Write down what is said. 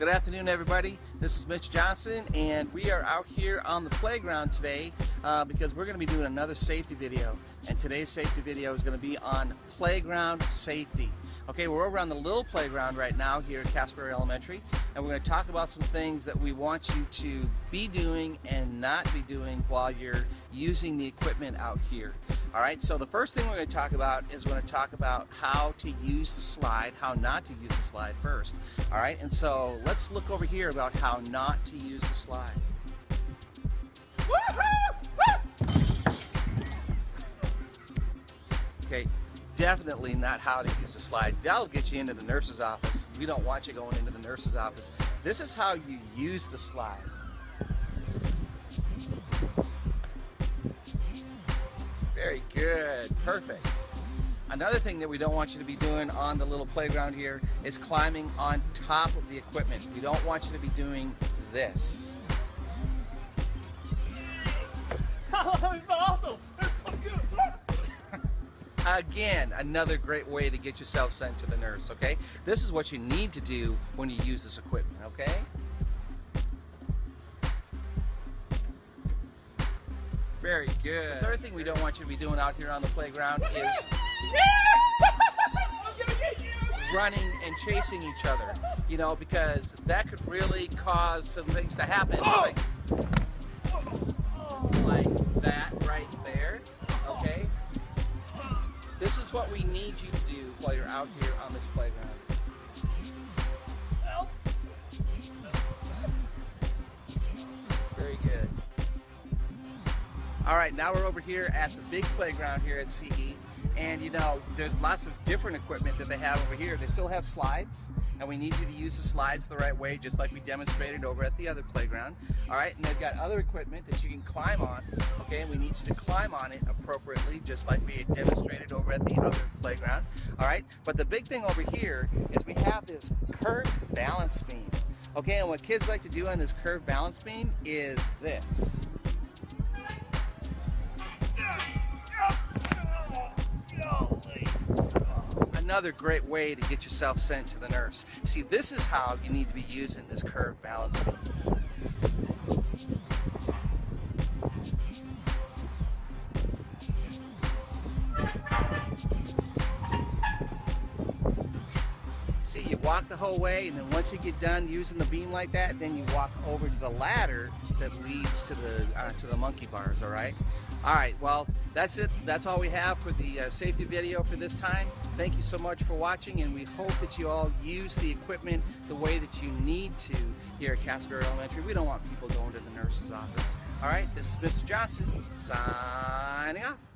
Good afternoon, everybody. This is Mr. Johnson, and we are out here on the playground today uh, because we're going to be doing another safety video. And today's safety video is going to be on playground safety. Okay, we're over on the little playground right now here at Casper Elementary, and we're going to talk about some things that we want you to be doing and not be doing while you're using the equipment out here. All right, so the first thing we're going to talk about is we're going to talk about how to use the slide, how not to use the slide first. All right, and so let's look over here about how not to use the slide. Okay, definitely not how to use the slide. That'll get you into the nurse's office. We don't want you going into the nurse's office. This is how you use the slide. Very good, perfect. Another thing that we don't want you to be doing on the little playground here is climbing on top of the equipment. We don't want you to be doing this. Oh, Again, another great way to get yourself sent to the nurse, okay? This is what you need to do when you use this equipment, okay? Very good. The third thing we don't want you to be doing out here on the playground is running and chasing each other, you know, because that could really cause some things to happen. Like, like that right This is what we need you to do while you're out here on this playground. Very good. All right, now we're over here at the big playground here at CE. And you know, there's lots of different equipment that they have over here. They still have slides, and we need you to use the slides the right way, just like we demonstrated over at the other playground. All right, and they've got other equipment that you can climb on, okay? And we need you to climb on it appropriately, just like we demonstrated over at the other playground. All right, but the big thing over here is we have this curved balance beam. Okay, and what kids like to do on this curved balance beam is this. Another great way to get yourself sent to the nurse. See, this is how you need to be using this curved balance. See, you walk the whole way, and then once you get done using the beam like that, then you walk over to the ladder that leads to the uh, to the monkey bars. All right. All right. Well, that's it. That's all we have for the uh, safety video for this time. Thank you so much for watching, and we hope that you all use the equipment the way that you need to here at Castleberry Elementary. We don't want people going to the nurse's office. All right. This is Mr. Johnson signing off.